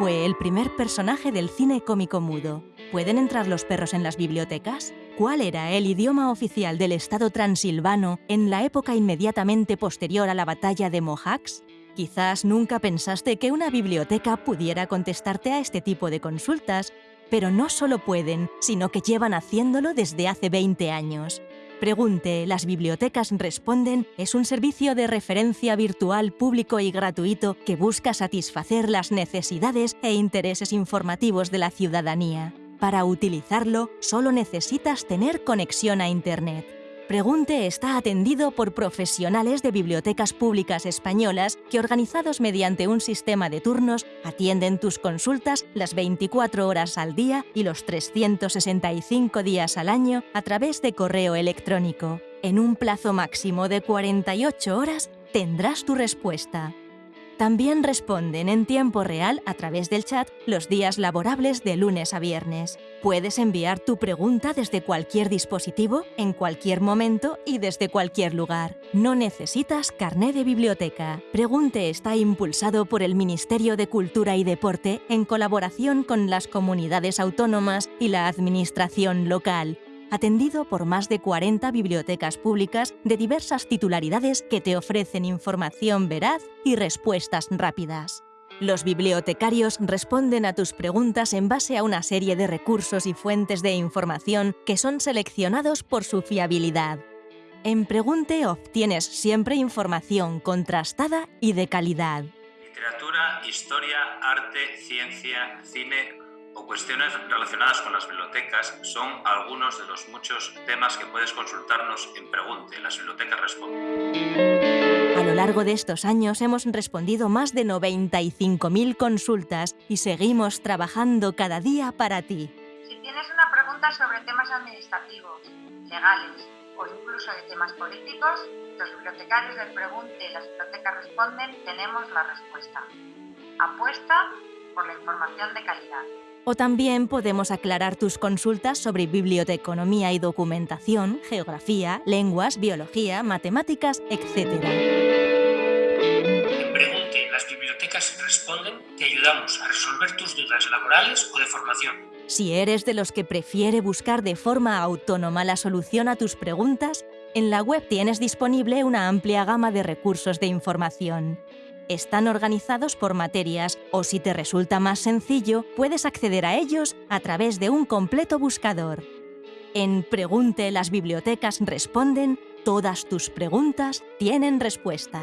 fue el primer personaje del cine cómico mudo? ¿Pueden entrar los perros en las bibliotecas? ¿Cuál era el idioma oficial del estado transilvano en la época inmediatamente posterior a la batalla de Mohacs? Quizás nunca pensaste que una biblioteca pudiera contestarte a este tipo de consultas, pero no solo pueden, sino que llevan haciéndolo desde hace 20 años. Pregunte, las bibliotecas responden es un servicio de referencia virtual público y gratuito que busca satisfacer las necesidades e intereses informativos de la ciudadanía. Para utilizarlo, solo necesitas tener conexión a Internet. Pregunte está atendido por profesionales de bibliotecas públicas españolas que, organizados mediante un sistema de turnos, atienden tus consultas las 24 horas al día y los 365 días al año a través de correo electrónico. En un plazo máximo de 48 horas tendrás tu respuesta. También responden en tiempo real a través del chat los días laborables de lunes a viernes. Puedes enviar tu pregunta desde cualquier dispositivo, en cualquier momento y desde cualquier lugar. No necesitas carné de biblioteca. Pregunte está impulsado por el Ministerio de Cultura y Deporte en colaboración con las comunidades autónomas y la administración local atendido por más de 40 bibliotecas públicas de diversas titularidades que te ofrecen información veraz y respuestas rápidas. Los bibliotecarios responden a tus preguntas en base a una serie de recursos y fuentes de información que son seleccionados por su fiabilidad. En Pregunte obtienes siempre información contrastada y de calidad. Literatura, historia, arte, ciencia, cine, cuestiones relacionadas con las bibliotecas son algunos de los muchos temas que puedes consultarnos en Pregunte, las bibliotecas responden. A lo largo de estos años hemos respondido más de 95.000 consultas y seguimos trabajando cada día para ti. Si tienes una pregunta sobre temas administrativos, legales o incluso de temas políticos, los bibliotecarios del Pregunte y las bibliotecas responden tenemos la respuesta. Apuesta por la información de calidad. O también podemos aclarar tus consultas sobre biblioteconomía y documentación, geografía, lenguas, biología, matemáticas, etc. En Pregunte, las bibliotecas responden, te ayudamos a resolver tus dudas laborales o de formación. Si eres de los que prefiere buscar de forma autónoma la solución a tus preguntas, en la web tienes disponible una amplia gama de recursos de información están organizados por materias o si te resulta más sencillo, puedes acceder a ellos a través de un completo buscador. En Pregunte las bibliotecas responden, todas tus preguntas tienen respuesta.